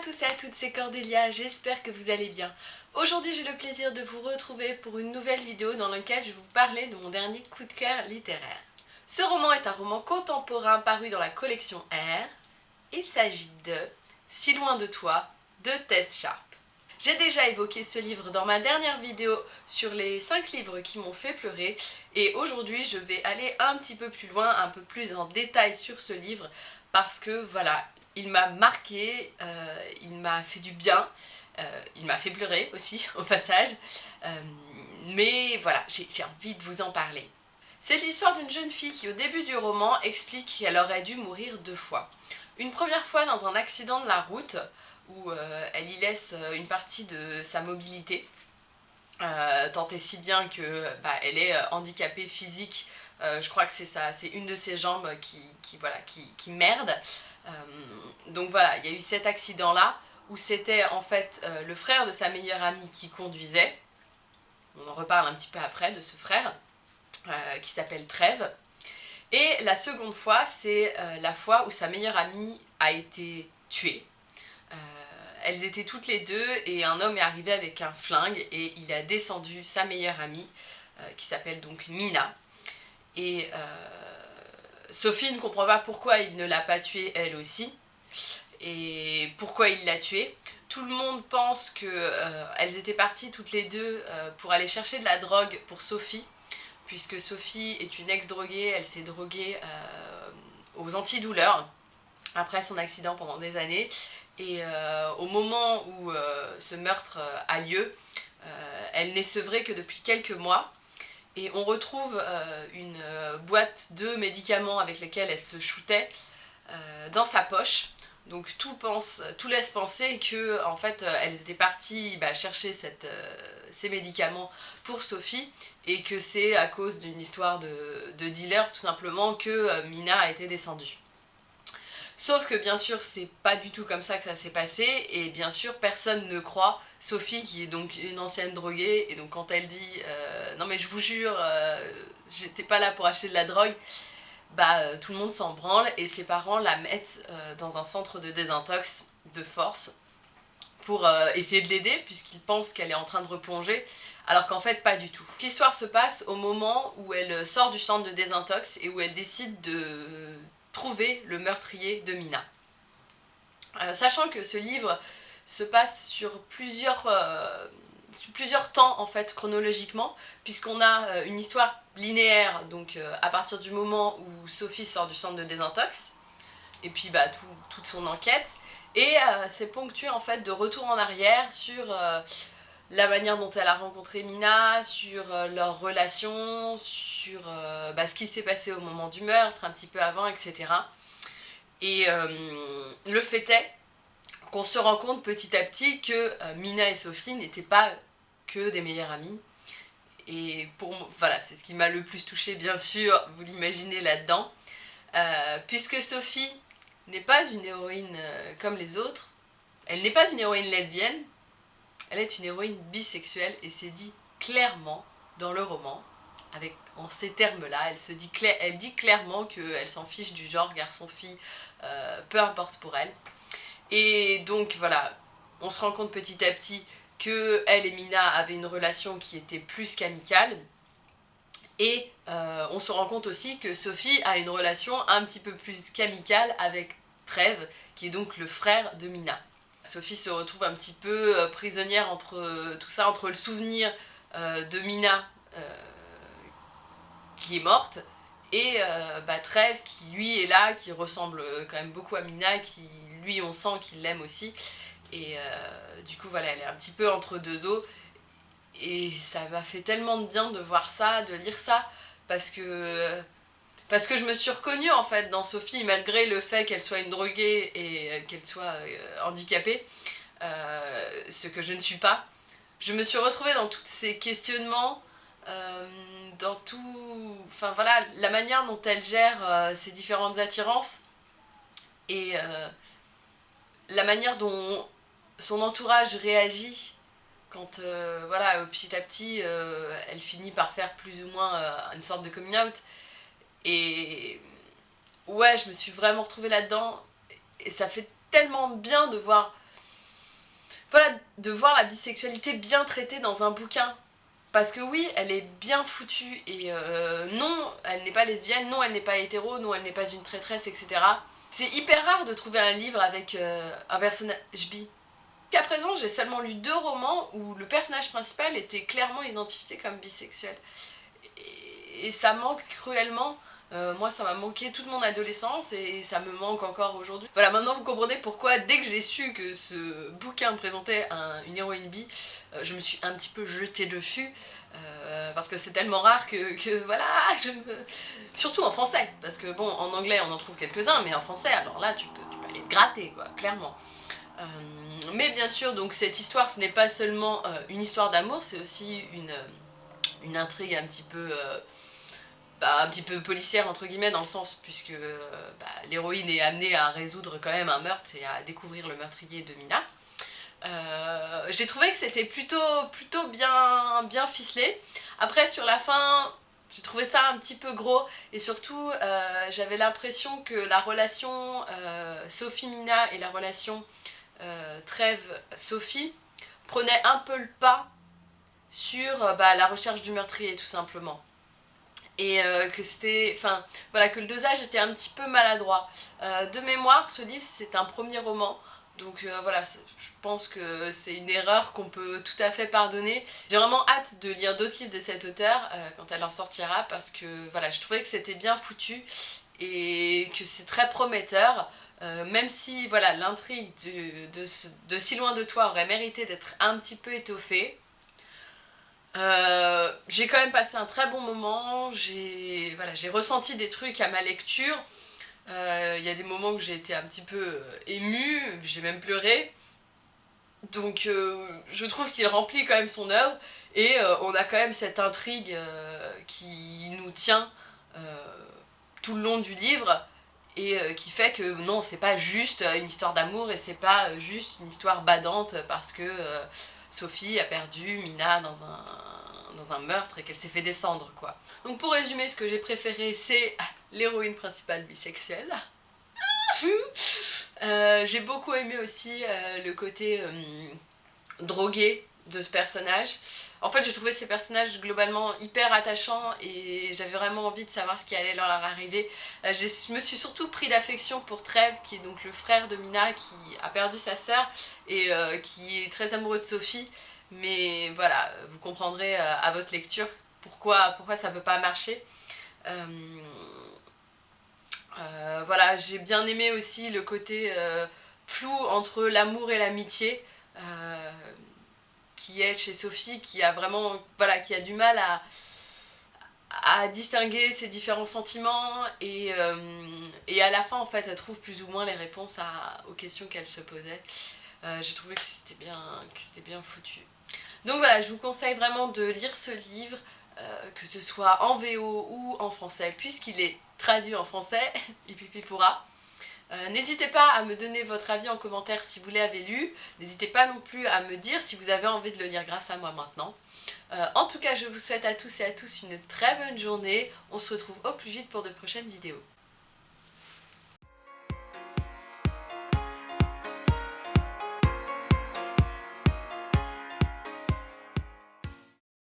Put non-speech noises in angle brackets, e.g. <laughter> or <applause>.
tous et à toutes, c'est Cordélia, j'espère que vous allez bien. Aujourd'hui j'ai le plaisir de vous retrouver pour une nouvelle vidéo dans laquelle je vais vous parler de mon dernier coup de cœur littéraire. Ce roman est un roman contemporain paru dans la collection R. Il s'agit de Si loin de toi de Tess Sharp. J'ai déjà évoqué ce livre dans ma dernière vidéo sur les 5 livres qui m'ont fait pleurer et aujourd'hui je vais aller un petit peu plus loin, un peu plus en détail sur ce livre parce que voilà, il m'a marqué, euh, il m'a fait du bien, euh, il m'a fait pleurer aussi <laughs> au passage, euh, mais voilà, j'ai envie de vous en parler. C'est l'histoire d'une jeune fille qui au début du roman explique qu'elle aurait dû mourir deux fois. Une première fois dans un accident de la route, où elle y laisse une partie de sa mobilité, tant et si bien que bah, est handicapée physique, je crois que c'est une de ses jambes qui, voilà, qui, qui merde, euh, donc voilà, il y a eu cet accident-là, où c'était en fait euh, le frère de sa meilleure amie qui conduisait. On en reparle un petit peu après de ce frère, euh, qui s'appelle Trèves. Et la seconde fois, c'est la fois où sa meilleure amie a été tuée. elles étaient toutes les deux et un homme est arrivé avec un flingue et il a descendu sa meilleure amie, qui s'appelle donc Mina. Et Sophie ne comprend pas pourquoi il ne l'a pas tuée elle aussi, et pourquoi il l'a tuée. Tout le monde pense qu'elles euh, étaient parties toutes les deux euh, pour aller chercher de la drogue pour Sophie, puisque Sophie est une ex-droguée, elle s'est droguée euh, aux antidouleurs après son accident pendant des années, et au moment où ce meurtre a lieu, elle n'est sevrée que depuis quelques mois, et on retrouve euh, une euh, boîte de médicaments avec lesquels elle se shootait euh, dans sa poche. Donc tout, laisse penser que en fait elles étaient parties bah, chercher ces médicaments pour Sophie et que c'est à cause d'une histoire de, de, dealer tout simplement que Mina a été descendue. Sauf que bien sûr c'est pas du tout comme ça que ça s'est passé. Et bien sûr personne ne croit Sophie qui est donc une ancienne droguée. Et donc quand elle dit euh, non mais je vous jure euh, j'étais pas là pour acheter de la drogue bah euh, tout le monde s'en branle. Et ses parents la mettent dans un centre de désintox de force pour essayer de l'aider puisqu'ils pensent qu'elle est en train de replonger alors qu'en fait pas du tout. L'histoire se passe au moment où elle sort du centre de désintox et où elle décide de trouver le meurtrier de Mina. Euh, sachant que ce livre se passe sur plusieurs, euh, temps en fait chronologiquement, puisqu'on a euh, une histoire linéaire, donc à partir du moment où Sophie sort du centre de désintox, et puis bah, toute son enquête, et c'est ponctué en fait de retour en arrière sur la manière dont elle a rencontré Mina, sur leur relation, sur bah, ce qui s'est passé au moment du meurtre, un petit peu avant, etc. Et euh, le fait est qu'on se rend compte petit à petit que euh, Mina et Sophie n'étaient pas que des meilleures amies. Et pour voilà, c'est ce qui m'a le plus touché bien sûr, vous l'imaginez là-dedans. Euh, puisque Sophie n'est pas une héroïne comme les autres, elle n'est pas une héroïne lesbienne, elle est une héroïne bisexuelle et c'est dit clairement dans le roman avec en ces termes-là, elle, se dit elle clairement qu'elle s'en fiche du genre garçon-fille, euh, peu importe pour elle. Et donc voilà, on se rend compte petit à petit que elle et Mina avaient une relation qui était plus qu'amicale. Et euh, on se rend compte aussi que Sophie a une relation un petit peu plus qu'amicale avec Trèves, qui est donc le frère de Mina. Sophie se retrouve un petit peu euh, prisonnière entre tout ça, entre le souvenir de Mina, qui est morte, et euh, bah, qui lui est là, qui ressemble euh, quand même beaucoup à Mina, qui lui on sent qu'il l'aime aussi. Et euh, du coup voilà, elle est un petit peu entre deux eaux. Et ça m'a fait tellement de bien de voir ça, de lire ça, parce que parce que je me suis reconnue en fait dans Sophie, malgré le fait qu'elle soit une droguée et qu'elle soit handicapée, ce que je ne suis pas. Je me suis retrouvée dans tous ces questionnements, euh, dans tout... Enfin voilà, la manière dont elle gère euh, ses différentes attirances et euh, la manière dont son entourage réagit quand, voilà, petit à petit, elle finit par faire plus ou moins une sorte de coming out. Et ouais, je me suis vraiment retrouvée là-dedans et ça fait tellement bien de voir voilà, de voir la bisexualité bien traitée dans un bouquin. Parce que oui, elle est bien foutue et euh, non, elle n'est pas lesbienne, non, elle n'est pas hétéro, non, elle n'est pas une traîtresse, etc. C'est hyper rare de trouver un livre avec euh, un personnage bi. Qu'à présent, j'ai seulement lu deux romans où le personnage principal était clairement identifié comme bisexuel. Et, ça manque cruellement. Euh, moi, ça m'a manqué toute mon adolescence et ça me manque encore aujourd'hui. Voilà, maintenant vous comprenez pourquoi, dès que j'ai su que ce bouquin présentait une héroïne bi, euh, je me suis un petit peu jetée dessus. Euh, parce que c'est tellement rare que, voilà, je me... Surtout en français, parce que bon, en anglais on en trouve quelques-uns, mais en français, alors là tu peux, tu peux aller te gratter, quoi, clairement. Mais bien sûr, donc cette histoire, ce n'est pas seulement une histoire d'amour, c'est aussi une, une intrigue un petit peu... Bah, un petit peu policière entre guillemets dans le sens puisque bah, l'héroïne est amenée à résoudre quand même un meurtre et à découvrir le meurtrier de Mina. Euh, j'ai trouvé que c'était plutôt, bien, ficelé. Après, sur la fin, j'ai trouvé ça un petit peu gros. Et surtout, euh, j'avais l'impression que la relation euh, Sophie-Mina et la relation Trêve-Sophie prenaient un peu le pas sur bah, la recherche du meurtrier, tout simplement et que c'était, enfin, voilà, que le dosage était un petit peu maladroit. de mémoire, ce livre, c'est un premier roman, donc euh, voilà, je pense que c'est une erreur qu'on peut tout à fait pardonner. J'ai vraiment hâte de lire d'autres livres de cet auteur euh, quand elle en sortira parce que voilà, je trouvais que c'était bien foutu et que c'est très prometteur. Euh, même si voilà l'intrigue de, de, Si loin de toi aurait mérité d'être un petit peu étoffée, j'ai quand même passé un très bon moment, j'ai voilà, ressenti des trucs à ma lecture, euh, il y a des moments où j'ai été un petit peu euh, émue, j'ai même pleuré. Donc euh, je trouve qu'il remplit quand même son œuvre et on a quand même cette intrigue qui nous tient tout le long du livre et qui fait que non c'est pas juste une histoire d'amour et c'est pas juste une histoire badante parce que Sophie a perdu Mina dans un, dans un meurtre et qu'elle s'est fait descendre quoi. Donc pour résumer ce que j'ai préféré c'est <laughs> l'héroïne principale bisexuelle. <laughs> Euh, j'ai beaucoup aimé aussi euh, le côté euh, drogué de ce personnage. En fait, j'ai trouvé ces personnages globalement hyper attachants et j'avais vraiment envie de savoir ce qui allait leur arriver. je me suis surtout pris d'affection pour Trev, qui est donc le frère de Mina, qui a perdu sa sœur et qui est très amoureux de Sophie. Mais voilà, vous comprendrez à votre lecture pourquoi, pourquoi ça peut pas marcher. Euh, voilà, j'ai bien aimé aussi le côté euh, flou entre l'amour et l'amitié euh, qui est chez Sophie, qui a vraiment, voilà, qui a du mal à, à distinguer ses différents sentiments et, et, à la fin en fait elle trouve plus ou moins les réponses aux questions qu'elle se posait. j'ai trouvé que c'était bien, bien foutu. Donc voilà, je vous conseille vraiment de lire ce livre, que ce soit en VO ou en français, puisqu'il est traduit en français, <laughs> Pipi pourra. Euh, n'hésitez pas à me donner votre avis en commentaire si vous l'avez lu. N'hésitez pas non plus à me dire si vous avez envie de le lire grâce à moi maintenant. Euh, en tout cas, je vous souhaite à tous et à tous une très bonne journée. On se retrouve au plus vite pour de prochaines vidéos.